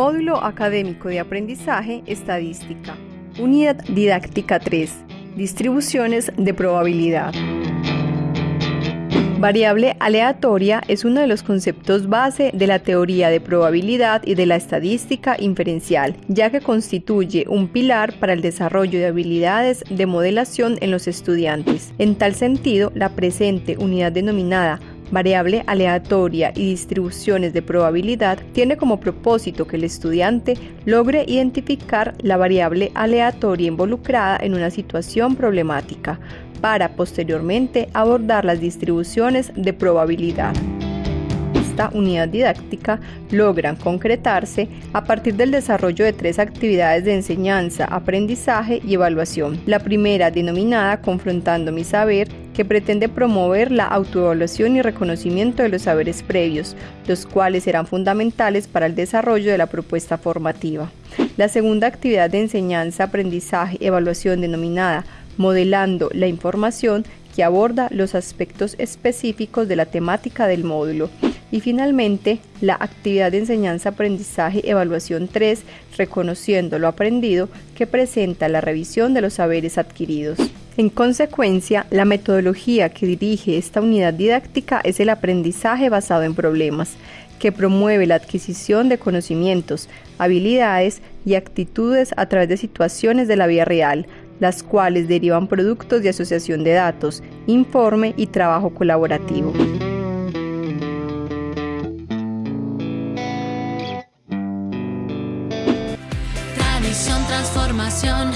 Módulo Académico de Aprendizaje Estadística. Unidad Didáctica 3. Distribuciones de probabilidad. Variable aleatoria es uno de los conceptos base de la teoría de probabilidad y de la estadística inferencial, ya que constituye un pilar para el desarrollo de habilidades de modelación en los estudiantes. En tal sentido, la presente unidad denominada variable aleatoria y distribuciones de probabilidad tiene como propósito que el estudiante logre identificar la variable aleatoria involucrada en una situación problemática para posteriormente abordar las distribuciones de probabilidad esta unidad didáctica logran concretarse a partir del desarrollo de tres actividades de enseñanza, aprendizaje y evaluación. La primera, denominada Confrontando mi saber, que pretende promover la autoevaluación y reconocimiento de los saberes previos, los cuales serán fundamentales para el desarrollo de la propuesta formativa. La segunda actividad de enseñanza, aprendizaje, evaluación denominada Modelando la información, que aborda los aspectos específicos de la temática del módulo. Y finalmente, la actividad de enseñanza, aprendizaje, evaluación 3, reconociendo lo aprendido, que presenta la revisión de los saberes adquiridos. En consecuencia, la metodología que dirige esta unidad didáctica es el aprendizaje basado en problemas, que promueve la adquisición de conocimientos, habilidades y actitudes a través de situaciones de la vida real, las cuales derivan productos de asociación de datos, informe y trabajo colaborativo. transformación